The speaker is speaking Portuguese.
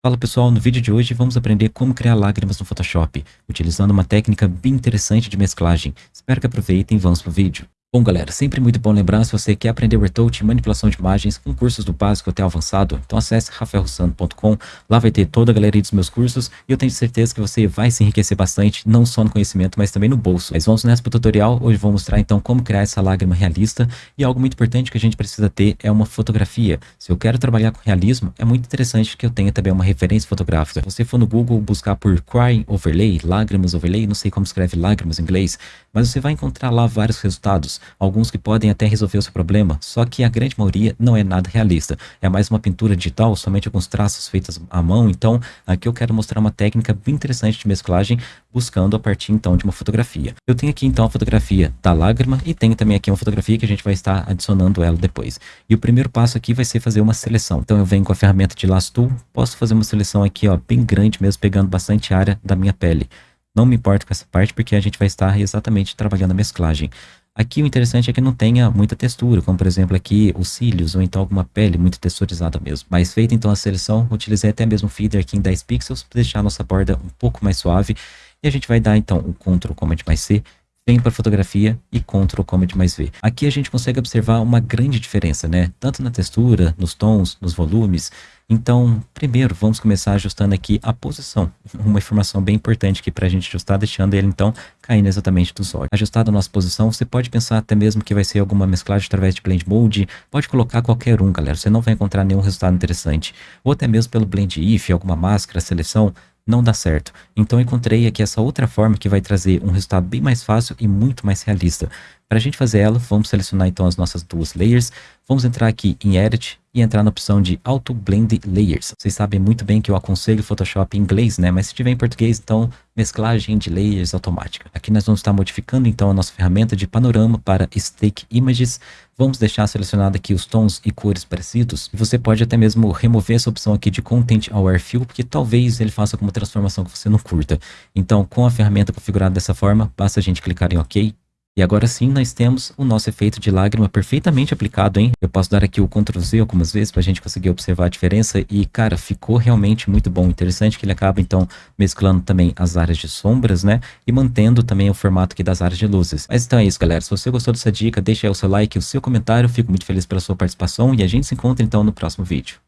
Fala pessoal, no vídeo de hoje vamos aprender como criar lágrimas no Photoshop, utilizando uma técnica bem interessante de mesclagem. Espero que aproveitem e vamos pro vídeo. Bom galera, sempre muito bom lembrar se você quer aprender retouch manipulação de imagens com cursos do básico até avançado, então acesse rafaelrossano.com, lá vai ter toda a galeria dos meus cursos e eu tenho certeza que você vai se enriquecer bastante, não só no conhecimento, mas também no bolso. Mas vamos nessa pro tutorial, hoje vou mostrar então como criar essa lágrima realista e algo muito importante que a gente precisa ter é uma fotografia. Se eu quero trabalhar com realismo, é muito interessante que eu tenha também uma referência fotográfica. Se você for no Google buscar por Crying Overlay, Lágrimas Overlay, não sei como escreve lágrimas em inglês, mas você vai encontrar lá vários resultados alguns que podem até resolver o seu problema, só que a grande maioria não é nada realista. É mais uma pintura digital, somente alguns traços feitos à mão, então aqui eu quero mostrar uma técnica bem interessante de mesclagem, buscando a partir então de uma fotografia. Eu tenho aqui então a fotografia da lágrima e tenho também aqui uma fotografia que a gente vai estar adicionando ela depois. E o primeiro passo aqui vai ser fazer uma seleção. Então eu venho com a ferramenta de Lasso Tool, posso fazer uma seleção aqui ó, bem grande mesmo, pegando bastante área da minha pele. Não me importo com essa parte porque a gente vai estar exatamente trabalhando a mesclagem. Aqui o interessante é que não tenha muita textura, como por exemplo aqui os cílios ou então alguma pele muito texturizada mesmo. Mas feita então a seleção, utilizei até mesmo o feeder aqui em 10 pixels para deixar a nossa borda um pouco mais suave. E a gente vai dar então o Ctrl Command mais C, vem para fotografia e Ctrl Command mais V. Aqui a gente consegue observar uma grande diferença, né? Tanto na textura, nos tons, nos volumes, então, primeiro, vamos começar ajustando aqui a posição. Uma informação bem importante aqui para a gente ajustar, deixando ele, então, caindo exatamente dos olhos. Ajustado a nossa posição, você pode pensar até mesmo que vai ser alguma mesclagem através de Blend Mode. Pode colocar qualquer um, galera. Você não vai encontrar nenhum resultado interessante. Ou até mesmo pelo Blend If, alguma máscara, seleção não dá certo. Então encontrei aqui essa outra forma que vai trazer um resultado bem mais fácil e muito mais realista. Para a gente fazer ela, vamos selecionar então as nossas duas layers, vamos entrar aqui em Edit e entrar na opção de Auto Blend Layers. Vocês sabem muito bem que eu aconselho Photoshop em inglês, né? Mas se tiver em português, então mesclagem de layers automática. Aqui nós vamos estar modificando então a nossa ferramenta de panorama para Stake Images. Vamos deixar selecionado aqui os tons e cores parecidos. E você pode até mesmo remover essa opção aqui de Content Aware Fill, porque talvez ele faça alguma transformação que você não curta. Então, com a ferramenta configurada dessa forma, basta a gente clicar em OK e agora sim nós temos o nosso efeito de lágrima perfeitamente aplicado, hein? Eu posso dar aqui o Ctrl Z algumas vezes para a gente conseguir observar a diferença e, cara, ficou realmente muito bom. Interessante que ele acaba, então, mesclando também as áreas de sombras, né? E mantendo também o formato aqui das áreas de luzes. Mas então é isso, galera. Se você gostou dessa dica, deixa aí o seu like o seu comentário. Fico muito feliz pela sua participação e a gente se encontra, então, no próximo vídeo.